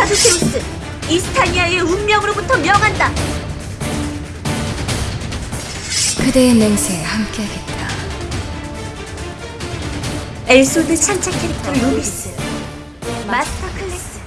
카드세우스, 이스타니아의 운명으로부터 명한다. 그대의 맹세에 함께하겠다. 엘소드 찬차 캐릭터 루비스, 마스터 클래스.